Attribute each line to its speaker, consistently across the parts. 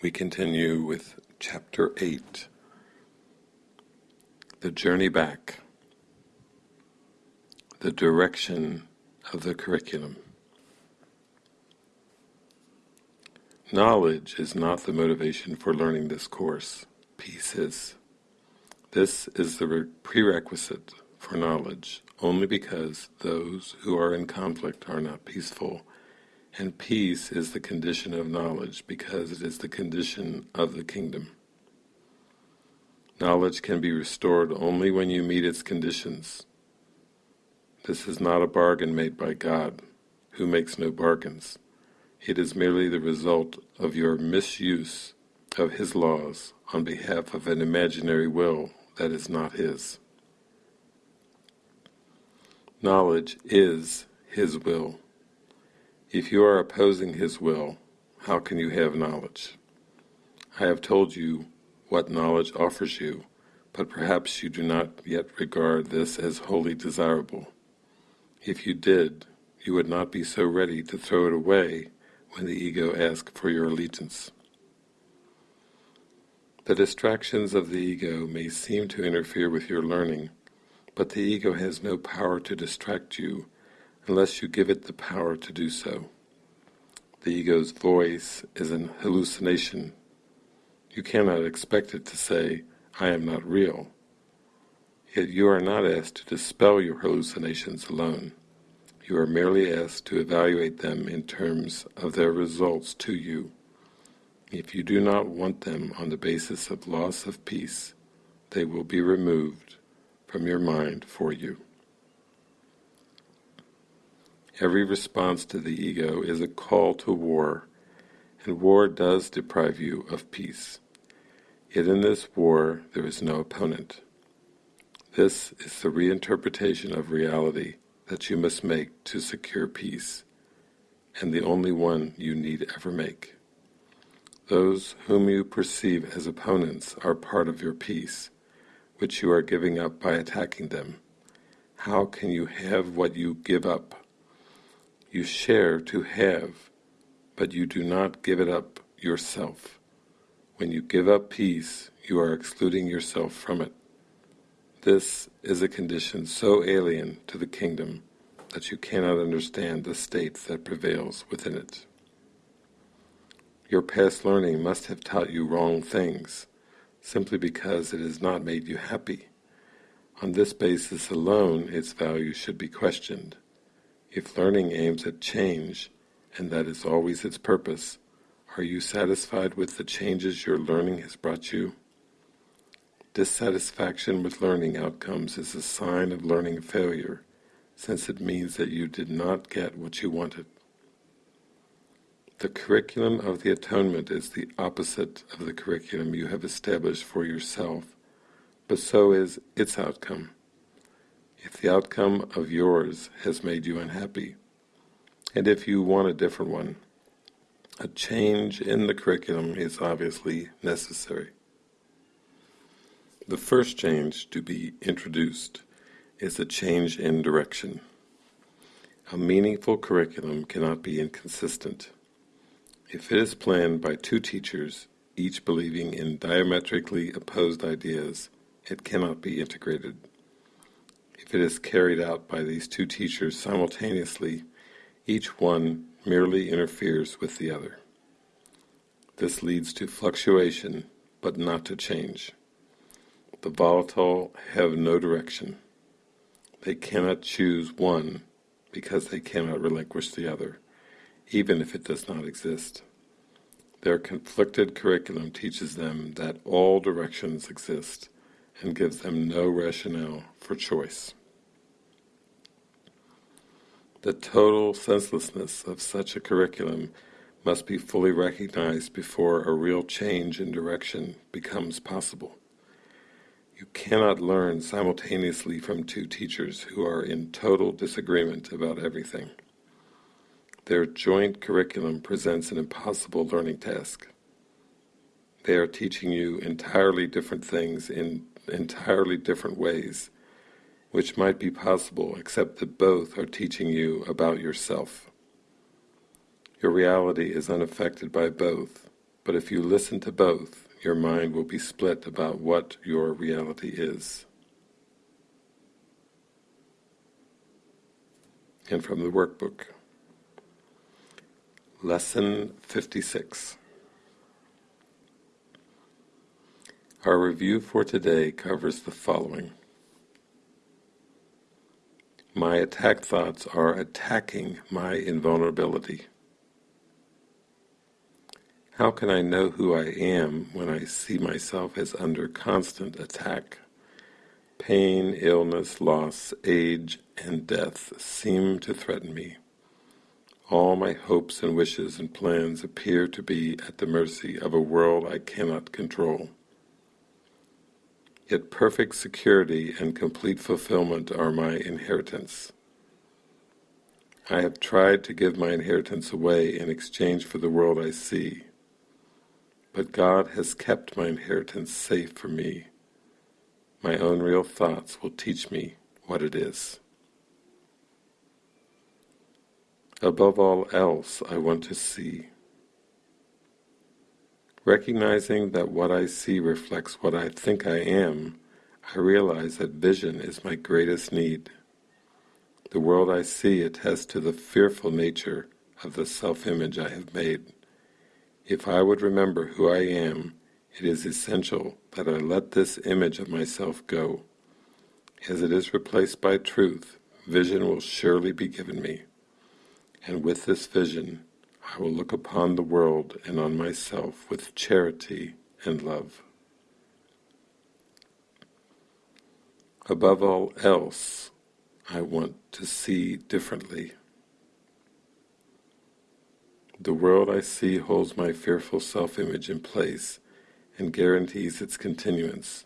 Speaker 1: we continue with Chapter 8 The Journey Back, the Direction of the Curriculum. Knowledge is not the motivation for learning this course, peace is. This is the prerequisite for knowledge only because those who are in conflict are not peaceful, and peace is the condition of knowledge because it is the condition of the kingdom. Knowledge can be restored only when you meet its conditions. This is not a bargain made by God, who makes no bargains. It is merely the result of your misuse of His laws on behalf of an imaginary will that is not His. Knowledge is His will. If you are opposing His will, how can you have knowledge? I have told you what knowledge offers you, but perhaps you do not yet regard this as wholly desirable. If you did, you would not be so ready to throw it away when the ego asks for your allegiance. The distractions of the ego may seem to interfere with your learning, but the ego has no power to distract you unless you give it the power to do so. The ego's voice is an hallucination. You cannot expect it to say, I am not real. Yet you are not asked to dispel your hallucinations alone. You are merely asked to evaluate them in terms of their results to you. If you do not want them on the basis of loss of peace, they will be removed from your mind for you. Every response to the ego is a call to war, and war does deprive you of peace. Yet in this war there is no opponent. This is the reinterpretation of reality that you must make to secure peace, and the only one you need ever make. Those whom you perceive as opponents are part of your peace, which you are giving up by attacking them. How can you have what you give up? You share to have, but you do not give it up yourself. When you give up peace, you are excluding yourself from it. This is a condition so alien to the kingdom that you cannot understand the state that prevails within it. Your past learning must have taught you wrong things, simply because it has not made you happy. On this basis alone its value should be questioned. If learning aims at change, and that is always its purpose, are you satisfied with the changes your learning has brought you? Dissatisfaction with learning outcomes is a sign of learning failure, since it means that you did not get what you wanted. The curriculum of the atonement is the opposite of the curriculum you have established for yourself, but so is its outcome. If the outcome of yours has made you unhappy, and if you want a different one, a change in the curriculum is obviously necessary. The first change to be introduced is a change in direction. A meaningful curriculum cannot be inconsistent. If it is planned by two teachers, each believing in diametrically opposed ideas, it cannot be integrated. If it is carried out by these two teachers simultaneously, each one merely interferes with the other. This leads to fluctuation, but not to change. The volatile have no direction. They cannot choose one because they cannot relinquish the other, even if it does not exist. Their conflicted curriculum teaches them that all directions exist and gives them no rationale for choice. The total senselessness of such a curriculum must be fully recognized before a real change in direction becomes possible. You cannot learn simultaneously from two teachers who are in total disagreement about everything. Their joint curriculum presents an impossible learning task. They are teaching you entirely different things in entirely different ways, which might be possible except that both are teaching you about yourself. Your reality is unaffected by both, But if you listen to both, your mind will be split about what your reality is. And from the workbook, Lesson 56. Our review for today covers the following. My attack thoughts are attacking my invulnerability. How can I know who I am when I see myself as under constant attack? Pain, illness, loss, age, and death seem to threaten me. All my hopes and wishes and plans appear to be at the mercy of a world I cannot control. Yet perfect security and complete fulfillment are my inheritance. I have tried to give my inheritance away in exchange for the world I see. But God has kept my inheritance safe for me. My own real thoughts will teach me what it is. Above all else, I want to see. Recognizing that what I see reflects what I think I am, I realize that vision is my greatest need. The world I see attests to the fearful nature of the self-image I have made. If I would remember who I am, it is essential that I let this image of myself go. As it is replaced by truth, vision will surely be given me. And with this vision, I will look upon the world and on myself with charity and love. Above all else, I want to see differently. The world I see holds my fearful self-image in place and guarantees its continuance.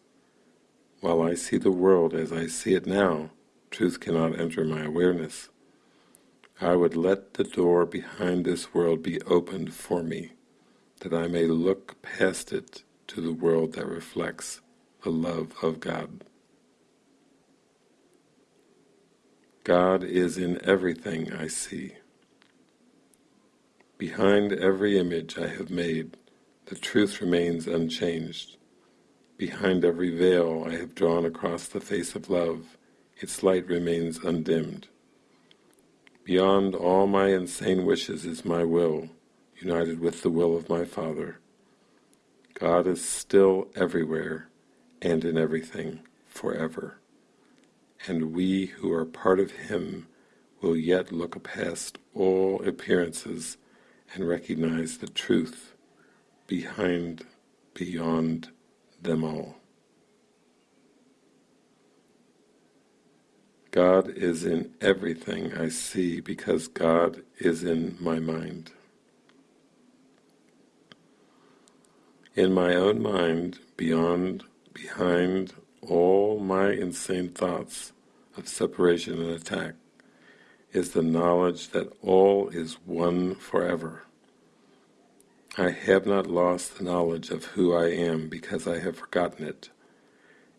Speaker 1: While I see the world as I see it now, truth cannot enter my awareness. I would let the door behind this world be opened for me, that I may look past it to the world that reflects the love of God. God is in everything I see. Behind every image I have made, the truth remains unchanged. Behind every veil I have drawn across the face of love, its light remains undimmed. Beyond all my insane wishes is my will, united with the will of my Father. God is still everywhere and in everything, forever. And we who are part of Him will yet look past all appearances and recognize the truth behind, beyond them all. God is in everything I see because God is in my mind. In my own mind, beyond, behind all my insane thoughts of separation and attack, is the knowledge that all is one forever. I have not lost the knowledge of who I am because I have forgotten it.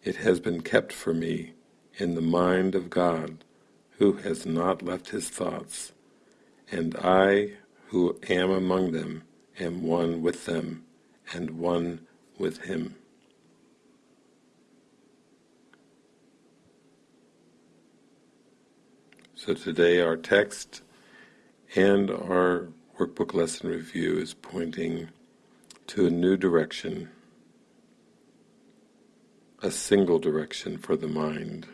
Speaker 1: It has been kept for me in the mind of God, who has not left his thoughts, and I, who am among them, am one with them, and one with him. So today our text and our workbook lesson review is pointing to a new direction, a single direction for the mind,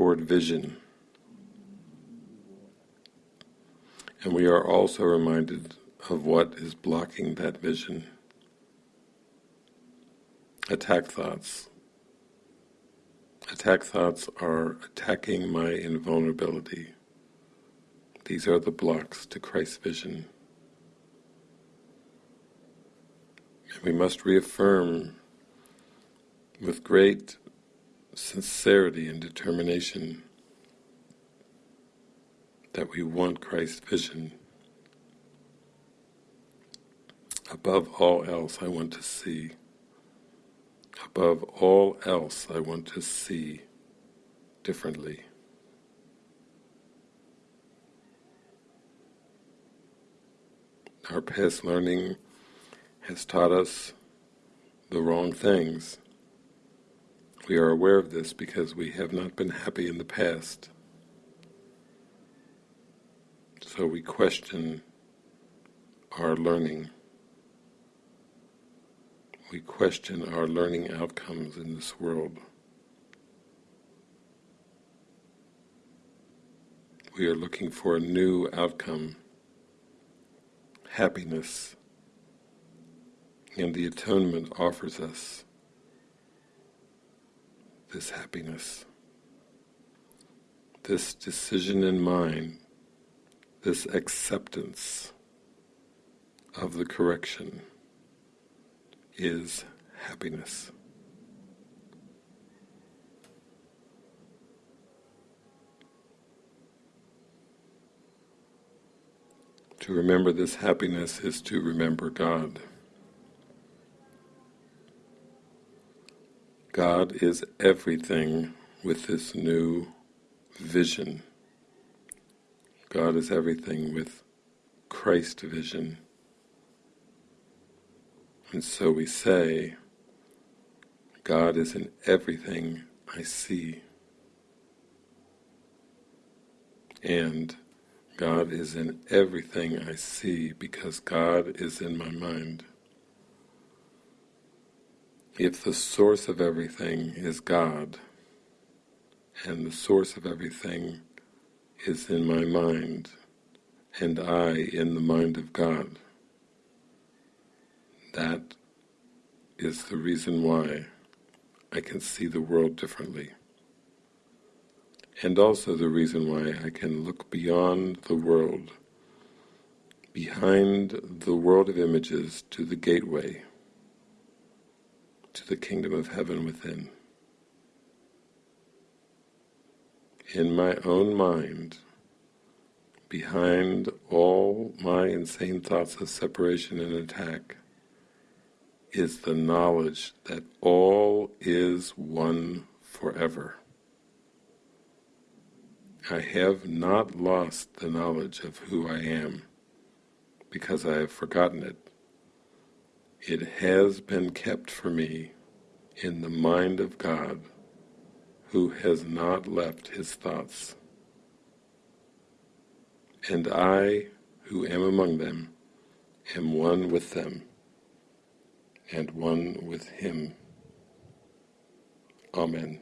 Speaker 1: toward vision. And we are also reminded of what is blocking that vision. Attack thoughts. Attack thoughts are attacking my invulnerability. These are the blocks to Christ's vision. And we must reaffirm with great sincerity and determination that we want Christ's vision. Above all else I want to see. Above all else I want to see differently. our past learning has taught us the wrong things. We are aware of this because we have not been happy in the past. So we question our learning. We question our learning outcomes in this world. We are looking for a new outcome, happiness, and the atonement offers us this happiness, this decision in mind, this acceptance of the correction is happiness. To remember this happiness is to remember God. God is everything with this new vision. God is everything with Christ vision. And so we say, God is in everything I see. And God is in everything I see because God is in my mind. If the source of everything is God, and the source of everything is in my mind, and I in the mind of God, that is the reason why I can see the world differently. And also the reason why I can look beyond the world, behind the world of images to the gateway, to the kingdom of heaven within. In my own mind, behind all my insane thoughts of separation and attack, is the knowledge that all is one forever. I have not lost the knowledge of who I am because I have forgotten it. It has been kept for me in the mind of God who has not left his thoughts. And I, who am among them, am one with them and one with him. Amen.